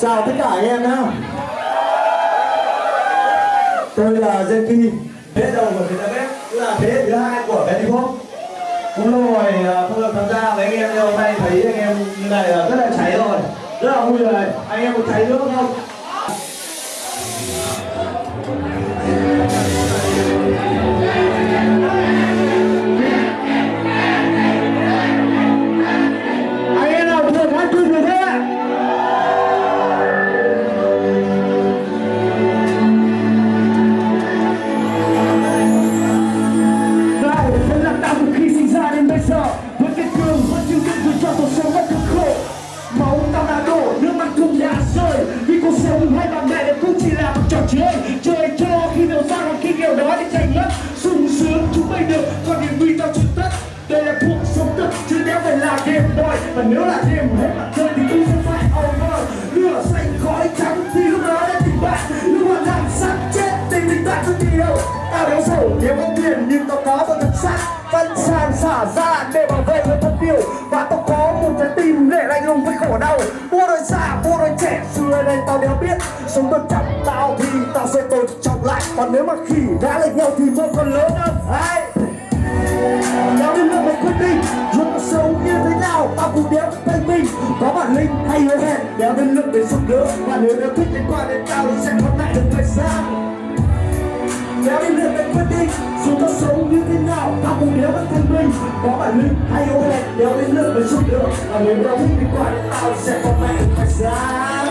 chào tất cả anh em nhá. Tôi là Zenki thế đầu của Việt Nam Bếp là thế hệ thứ hai của Betty Pop cũng lâu rồi à, không được tham gia với anh em, nhưng hôm nay thấy anh em như này là rất là cháy rồi. Rất là vui rồi. Anh em có cháy nữa không? Game boy Và nếu là game hết mặt trời thì tôi sẽ phải over Lửa xanh khói trắng thì lúc đó đã tình bạn. Lúc mà làm sắp chết tình tình ta không đi Tao đéo sầu nếu có tiền nhưng tao có một thật sắc Phân sàn xả ra để bảo vệ người thân yêu. Và tao có một trái tim để lạnh lùng với khổ đau. Mua đôi già, mua đôi trẻ Xưa đây tao đéo biết. Sống tôi trọng tao thì tao sẽ tôi trọng lại. Còn nếu mà khỉ đã lệch nhau thì mơ còn lớn hơn. Ai? Đéo đến nước để giúp đỡ. Và nếu đã thích liên qua đến tao thì sẽ không lại được thời gian Đéo đến nước để quyết định Dù có sống như thế nào Tao cũng đéo vẫn thân mình. Có bản lĩnh hay ô hẹn Đéo đến nước để giúp đỡ. Và nếu đã thích liên qua đến tao thì sẽ không lại được thời gian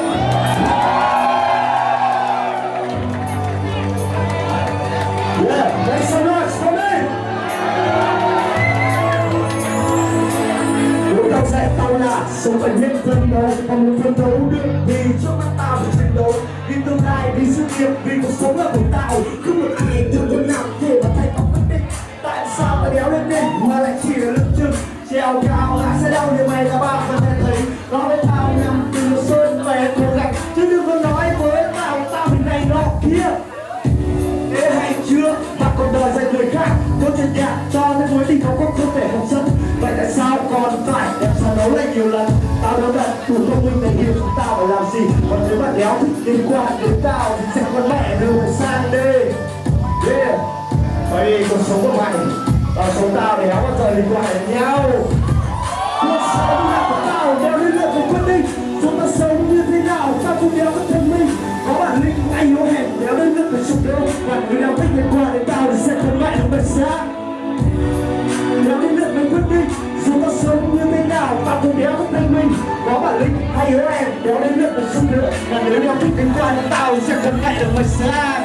Yeah, make some noise đâu là sống phải biết phân đấu mà muốn phân đấu được thì trước mắt tao phải chiến đấu. Vì tương lai, vì sự nghiệp, vì cuộc sống là của tao. Không một ngày từ chỗ nào để mà thay tóc quyết định Tại sao mày đéo lên đỉnh mà lại chỉ là lưng chừng? Treo cao lại sẽ đau như mày là bao giờ mà đéo thích liên quan đến tao Thì sẽ con mẹ đường sang đi. Yeah Bởi vì cuộc sống của mày. Và sống tao đéo bao giờ liên quan đến nhau. Cuộc sống là của tao đéo liên lạc với quyết định Chúng ta sống như thế nào, tao cũng đéo có thân mình Có bản lĩnh, anh hứa hẹn đéo đến nước phải chụp đâu Và người nào thích liên quan đến tao thì sẽ con mẹ được bật sang thế nào cũng đéo có Có bản lĩnh hay hứa hẹn đéo đến lượt một chụp nữa. Và nếu đéo thích đến qua tao sẽ không lại được mày xa.